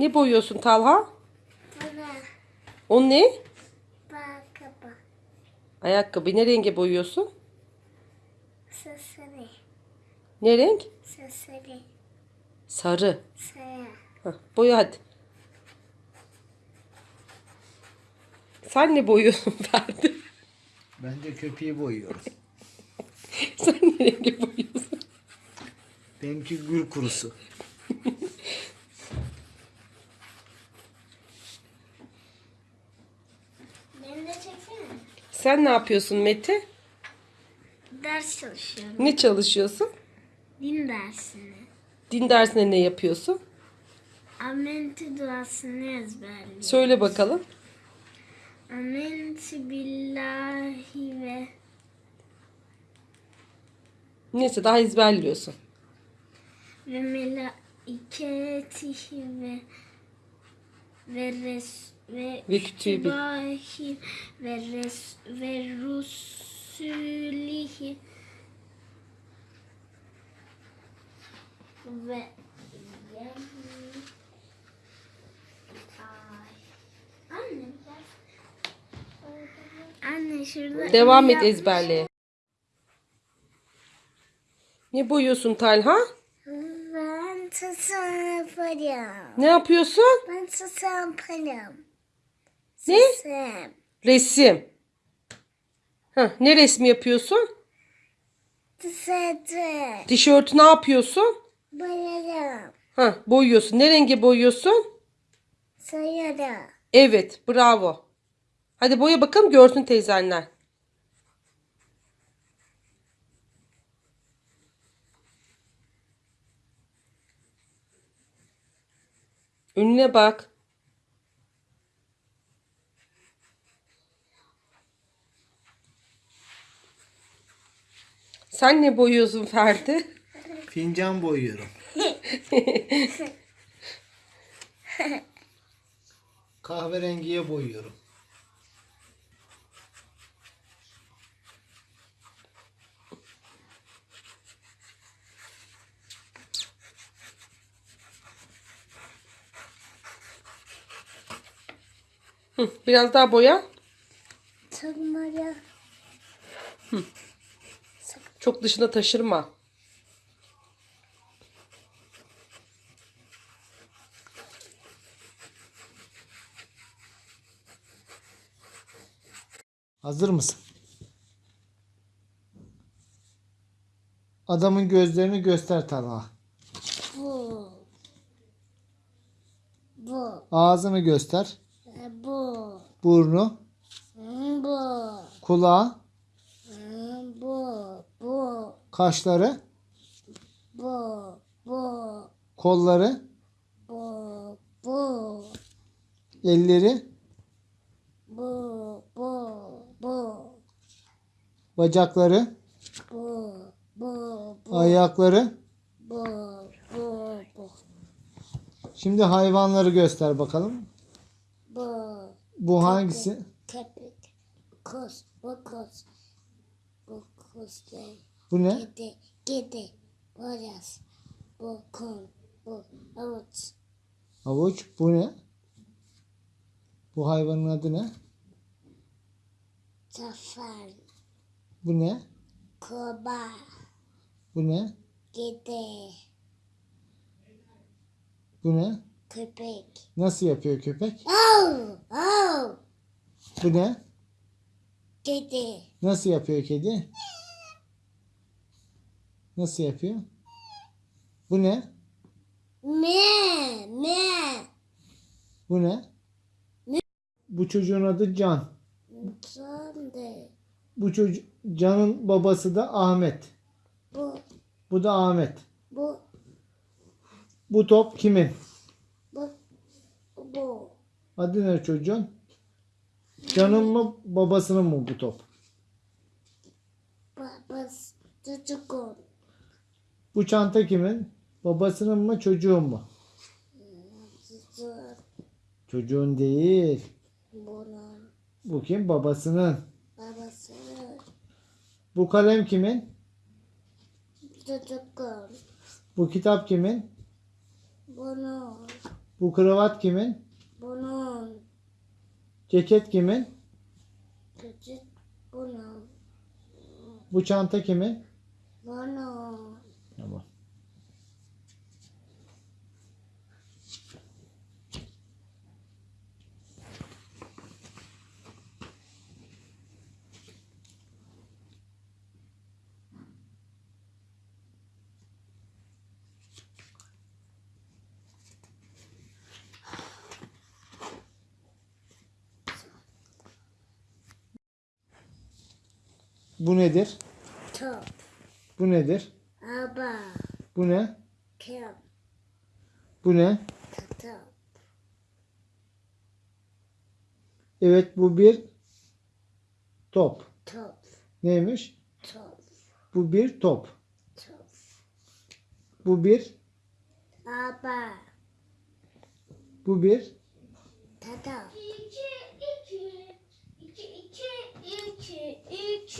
Ne boyuyorsun Talha? Bana O ne? bakaba. Ayakkabı. Ne renge boyuyorsun? Sesleri. Ne renk? Sarı. Saya. Hah, boya hadi. Sen ne boyuyorsun Ferdi? Bence köpeği boyuyorum. Sen ne rengi boyuyorsun? Benimki gül kurusu. Beni de çeksene. Sen ne yapıyorsun Mete? Ders çalışıyorum. Ne çalışıyorsun? Din dersini. Din dersinde ne yapıyorsun? Amenti duasını ezberliyorum. Söyle bakalım. Amenti billahi ve Neyse daha ezberliyorsun. ve melaiketihi ve ve res ve Ve kütübi. ve res ve rusulihi ve. Anne Anne şurada Devam et ezberleye. Ne boyuyorsun Talha? Tasarım yaparım. Ne yapıyorsun? Ben tasarım yaparım. Ne? Tasarım. Resim. Heh, ne resmi yapıyorsun? Tasarım. Tişörtü ne yapıyorsun? Bayarım. Heh, boyuyorsun. Ne renge boyuyorsun? Sayarım. Evet, bravo. Hadi boya bakalım görsün teyzenler. Önüne bak. Sen ne boyuyorsun Ferdi? Fincan boyuyorum. Kahverengiye boyuyorum. Hı, Biraz daha boya. Tırmaya. Çok dışına taşırma. Hazır mısın? Adamın gözlerini göster Talha. Bu. Bu. Ağzını göster. Bu. Burnu, Bu. kulağı, Bu. Bu. kaşları, Bu. Bu. kolları, Bu. Bu. elleri, Bu. Bu. Bu. bacakları, Bu. Bu. Bu. ayakları. Bu. Bu. Bu. Şimdi hayvanları göster bakalım. Bu. Hangisi? Köpek. Kuz. Bu kuz. Bu değil. Bu ne? Kedi. Kedi. Boyaz. Bu kum. Bu avuç. Havuç. Bu ne? Bu hayvanın adı ne? Zafer. Bu ne? Kurbağa. Bu ne? Kedi. Bu ne? Köpek. Nasıl yapıyor köpek? Oh! Oh! Bu ne? Kedi. Nasıl yapıyor kedi? Nasıl yapıyor? Bu ne? Me! Me! Bu ne? Bu çocuğun adı Can. Sonde. Bu çocuk Can'ın babası da Ahmet. Bu. Bu da Ahmet. Bu. Bu top kimin? Bu. Adı ne çocuğun? Can'ın mı babasının mı bu top? Babası. Çocuğun. Bu çanta kimin? Babasının mı çocuğun mu? Çocuğun. Çocuğun değil. Bunun. Bu kim? Babasının. Babası. Bu kalem kimin? Çocuğun. Bu kitap kimin? Bunun. Bu kravat kimin? Bunun. Ceket kimin? Küçük bunun. Bu çanta kimin? Bunun. Tamam. Bu nedir? Top. Bu nedir? Araba. Bu ne? Kim. Bu ne? Top. Evet bu bir top. Top. Neymiş? Top. Bu bir top. Top. Bu bir, Araba. bu bir, Tata. İki, iki, iki, iki, iki,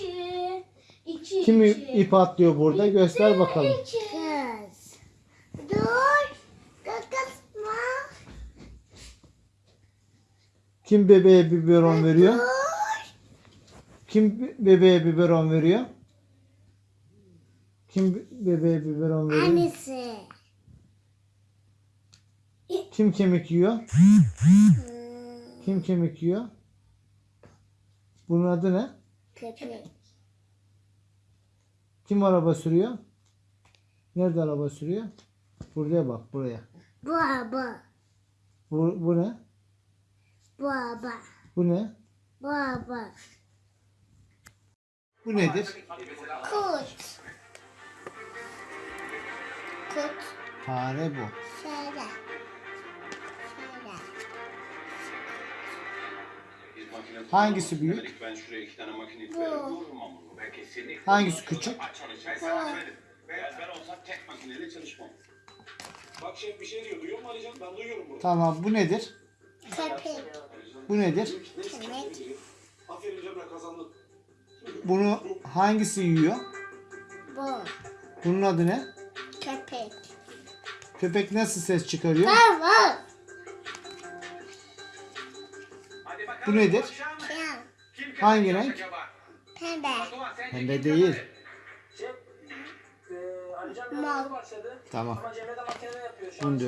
iki, iki, kim iki. ip atlıyor burada? Göster bakalım. İki. Kız. Dur. Kakasma. Kim bebeğe biberon veriyor? Dur. Kim be- bebeğe biberon veriyor? Kim be- bebeğe biberon veriyor? Annesi. Kim kemik yiyor? Kim kemik yiyor? Bunun adı ne? Köpek. Kim araba sürüyor? Nerede araba sürüyor? Buraya bak buraya. Bu araba. Bu, bu ne? Bu araba. Bu ne? Bu araba. Bu nedir? Kurt. Kurt. Fare bu. Şöyle. Mu Alican? Ben duyuyorum bunu. Tamam bu nedir? Köpek. Bu nedir? Köpek. Bunu hangisi yiyor? Bu. Bunun adı ne? Köpek. Köpek nasıl ses çıkarıyor? Var var. Bu nedir? Hangi renk? Pembe. Pembe değil. Mor. Tamam. Bunu da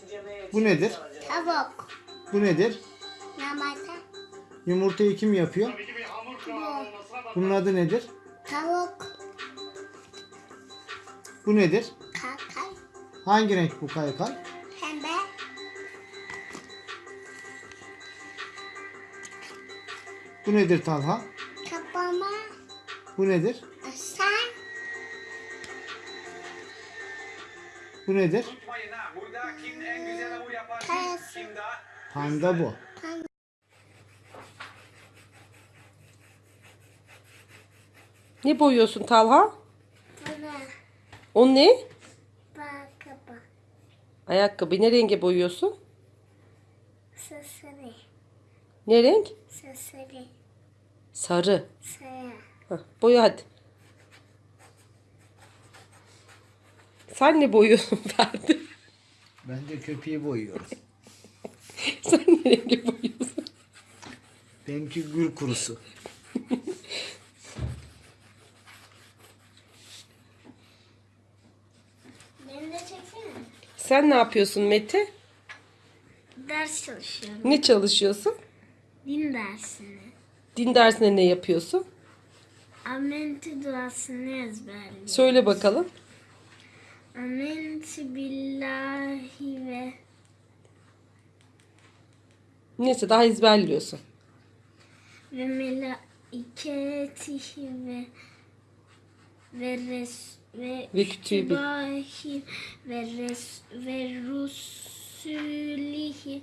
şey Cemre'ye Bu nedir? Tavuk. Bu nedir? Yumurta. Yumurtayı kim yapıyor? Bunun adı nedir? Tavuk. Bu nedir? Kakay. Hangi renk bu kaykay? Bu nedir Talha? Kapama. Bu nedir? Sen. Bu nedir? Panda bu. Ne boyuyorsun Talha? Bana. O ne? Bak kapa. Ayakkabı. Ne renge boyuyorsun? Sesleri. Ne renk? Sarı. Sarı. Hah, boya hadi. Sen ne boyuyorsun Ferdi? Bence köpeği boyuyorum. Sen ne rengi boyuyorsun? Benimki gül kurusu. Beni de çeksene. Sen ne yapıyorsun Mete? Ders çalışıyorum. Ne çalışıyorsun? Din dersini. Din dersinde ne yapıyorsun? Amenti duasını ezberliyorum. Söyle bakalım. Amenti billahi ve Neyse daha ezberliyorsun. ve melaiketihi ve ve res ve Ve kütübahi ve res ve rusulihi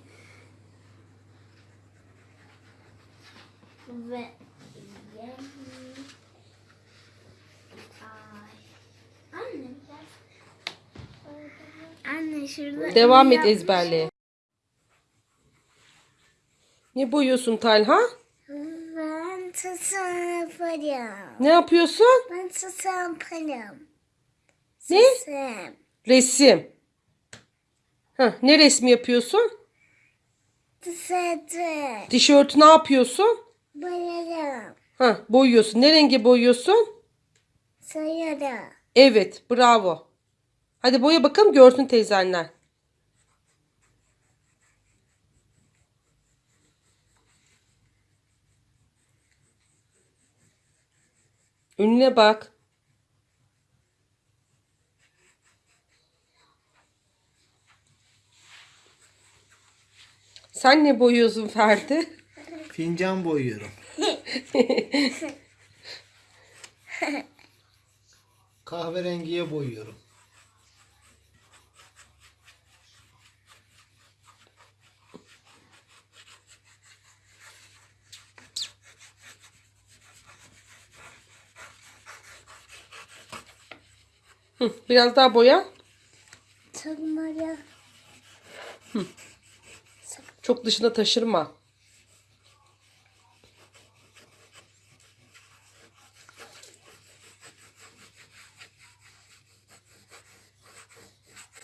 ve Ay. Anne Anne şurada Devam et ezberleye. Ne boyuyorsun Talha? Ben tasarım yaparım. Ne yapıyorsun? Ben tasarım yaparım. Ne? Tasarım. Resim. Heh, ne resmi yapıyorsun? Tısatı. Tişörtü ne yapıyorsun? Boyarım. Heh, boyuyorsun. Ne rengi boyuyorsun? Sayarım. Evet, bravo. Hadi boya bakalım görsün teyzenler. Önüne bak. Sen ne boyuyorsun Ferdi? Fincan boyuyorum. Kahverengiye boyuyorum. Hı, biraz daha boya. Tırmaya. Çok dışına taşırma.